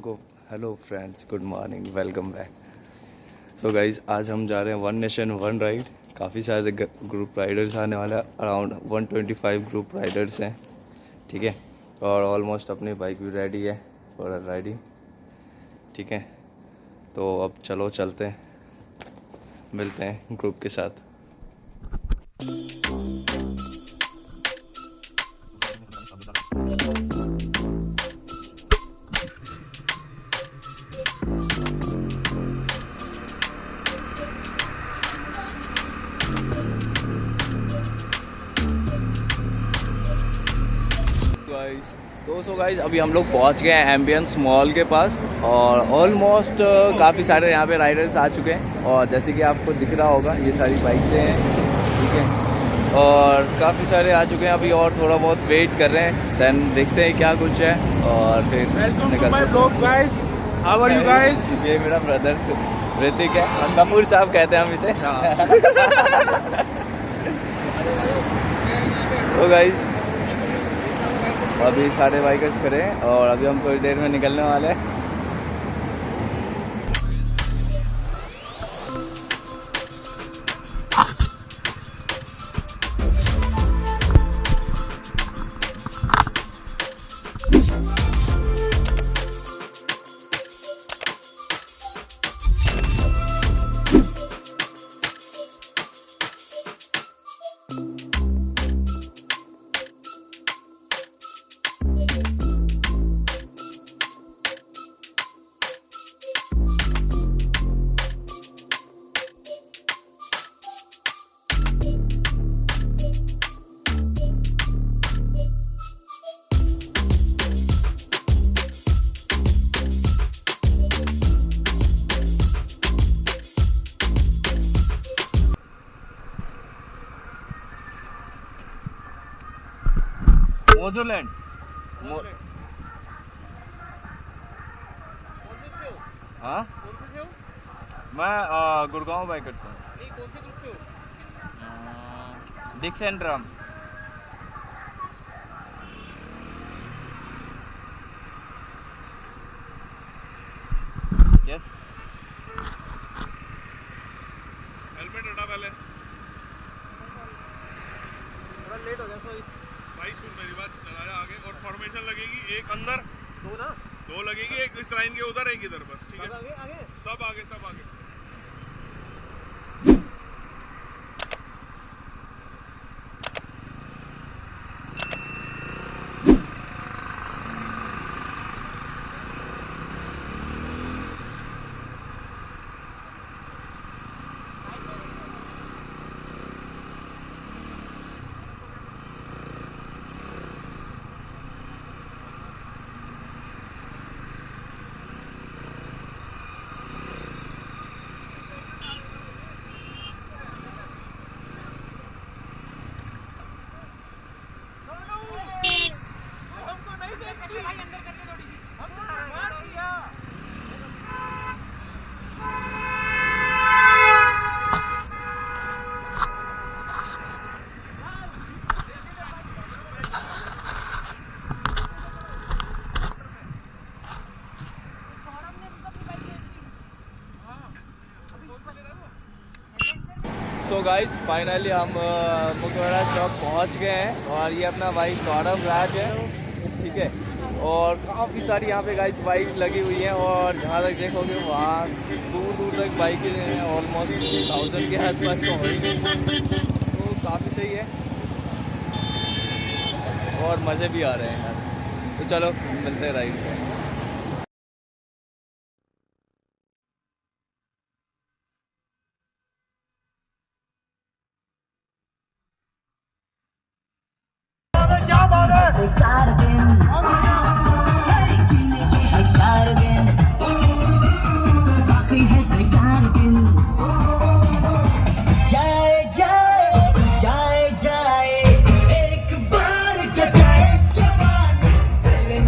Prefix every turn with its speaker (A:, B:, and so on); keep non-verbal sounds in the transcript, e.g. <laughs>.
A: को। Hello friends good morning welcome back so guys आज हम जा रहे हैं वन नेशन वन राइड काफ़ी सारे ग्रुप राइडर्स आने वाले अराउंड 125 ग्रुप राइडर्स हैं। ठीक है? और ऑलमोस्ट अपनी बाइक भी रेडी है। फॉर राइडिंग ठीक है? तो अब चलो चलते हैं। मिलते हैं ग्रुप के साथ। गाइस तो सो गाइस अभी हम लोग पहुँच गए हैं एम्बियंस मॉल के पास और ऑलमोस्ट uh, काफ़ी सारे यहाँ पे राइडर्स आ चुके हैं और जैसे कि आपको दिख रहा होगा ये सारी बाइक्सें हैं ठीक है और काफ़ी सारे आ चुके हैं अभी और थोड़ा बहुत वेट कर रहे हैं देन देखते हैं क्या कुछ है और फिर? ये मेरा ब्रदर ऋतिक है कपूर साहब कहते हैं हम इसे
B: हाँ। <laughs>
A: तो गाइस अभी सारे बाइकर्स करें और अभी हम थोड़ी देर में निकलने वाले हैं। मोजोलैंड हाँ मैं गुड़गांव बाइकर से हूँ। डिक्स एंड ड्रम यस
B: हेलमेट हटा पहले।
C: थोड़ा लेट हो गया सॉरी
B: सुन मेरी बात चला जा आगे। और फॉर्मेशन लगेगी एक अंदर
C: दो ना?
B: दो लगेगी एक इस लाइन के उधर एक इधर बस ठीक है?
C: आगे आगे।
B: सब आगे सब आगे
C: हमको नहीं देखती भाई अंदर करके थोड़ी सी हमको मार दिया
A: सो गाइस फाइनली हम अ, मुखवाड़ा चौक पहुँच गए हैं और ये अपना भाई सौरभ राज है ठीक है? और काफ़ी सारी यहाँ पे गाइस बाइक लगी हुई हैं और जहाँ तक देखोगे वहाँ दूर दूर तक बाइकें हैं ऑलमोस्ट थाउज़ेंड के आसपास तो हो तो काफ़ी सही है। और मज़े भी आ रहे हैं यार। तो चलो मिलते हैं राइड पे।
D: Try to